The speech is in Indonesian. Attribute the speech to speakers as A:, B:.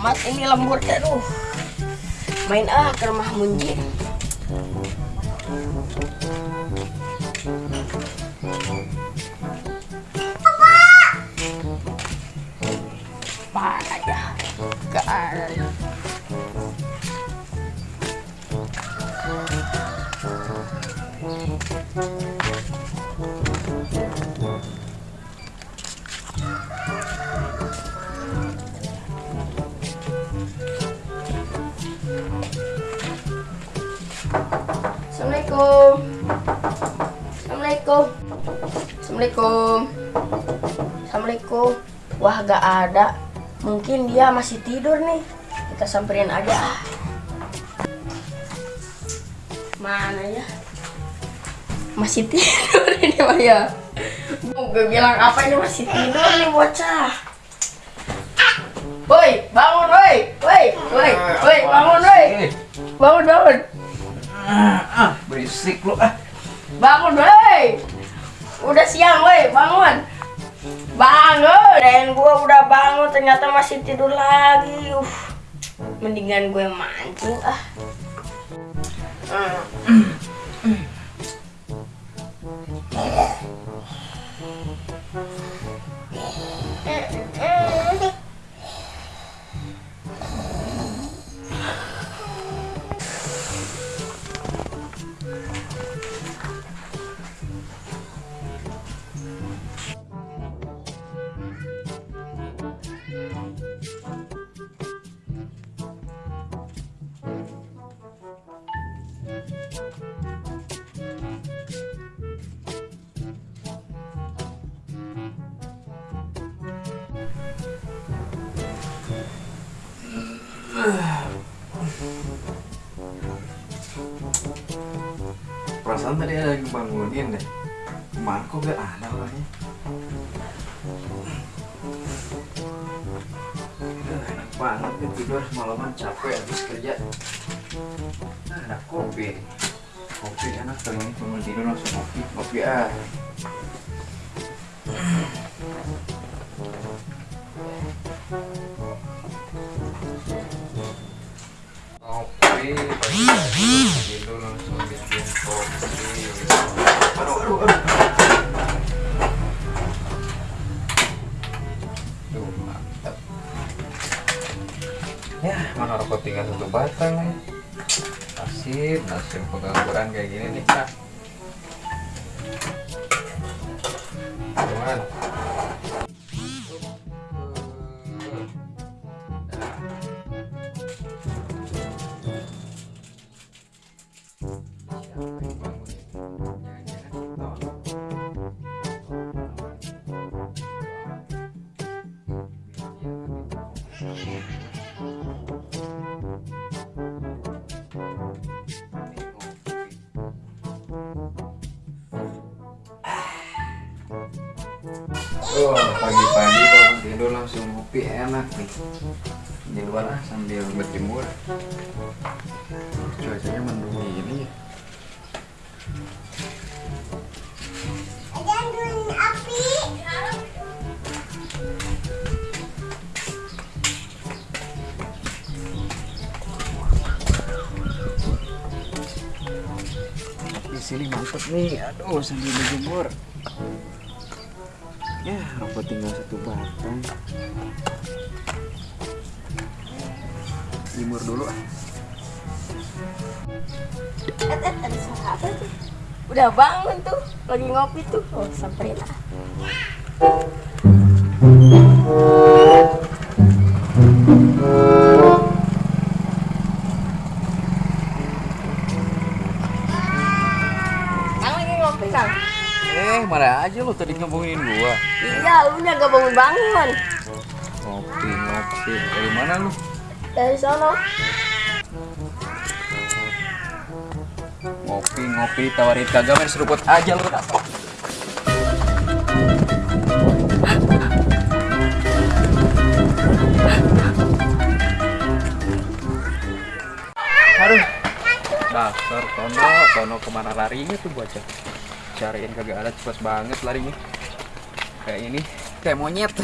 A: amat ini lembur aduh. Main ah ke rumah Munjin. Assalamualaikum. Assalamualaikum. Assalamualaikum. Assalamualaikum. Wah, gak ada. Mungkin dia masih tidur nih. Kita samperin aja. Mana ya? Masih tidur ini mah ya. Gue bilang apa ini masih tidur nih bocah. Woi, bangun woi. Woi, woi, woi, bangun woi. Bangun, bangun.
B: Ah, berisik lu ah.
A: Bangun, woi. Udah siang, woi. Bangun. Bangun. Dan gua udah bangun ternyata masih tidur lagi. Uh. Mendingan gue mancing ah.
B: Perasaan tadi ada yang bangunin deh. Ke mana kok gak ada orangnya? Enak banget ya tidur malaman capek habis kerja. Ada kopi. Kopi enak ini bangun tidur langsung kopi. Kopi ah. Kopi rokok tinggal satu batang nih. Nasib, nasib pengangguran kayak gini nih, Kak. Cuman. Oh, pagi-pagi bangun tidur langsung ngopi enak nih. Di luar ah, sambil berjemur. Cuacanya mendung gini ya. Di sini mantep nih. Aduh, sambil berjemur. Ya, rumput tinggal satu batang. Jemur dulu ah.
A: Eh, eh, ada suara apa tuh? Udah bangun tuh, lagi ngopi tuh. Oh, samperin ah. Kang lagi ngopi, Kang?
B: Eh, mana aja lu tadi ngomongin gua.
A: Iya, lu nya gak bangun-bangun.
B: Ngopi, ngopi. Dari mana lu?
A: Dari sono.
B: Ngopi, ngopi, tawarin kagak main seruput aja lu tak Aduh, Dasar Tono, Tono ke mana larinya tuh bocah? Cariin kagak ada cepet banget larinya. Kayak ini, kayak monyet.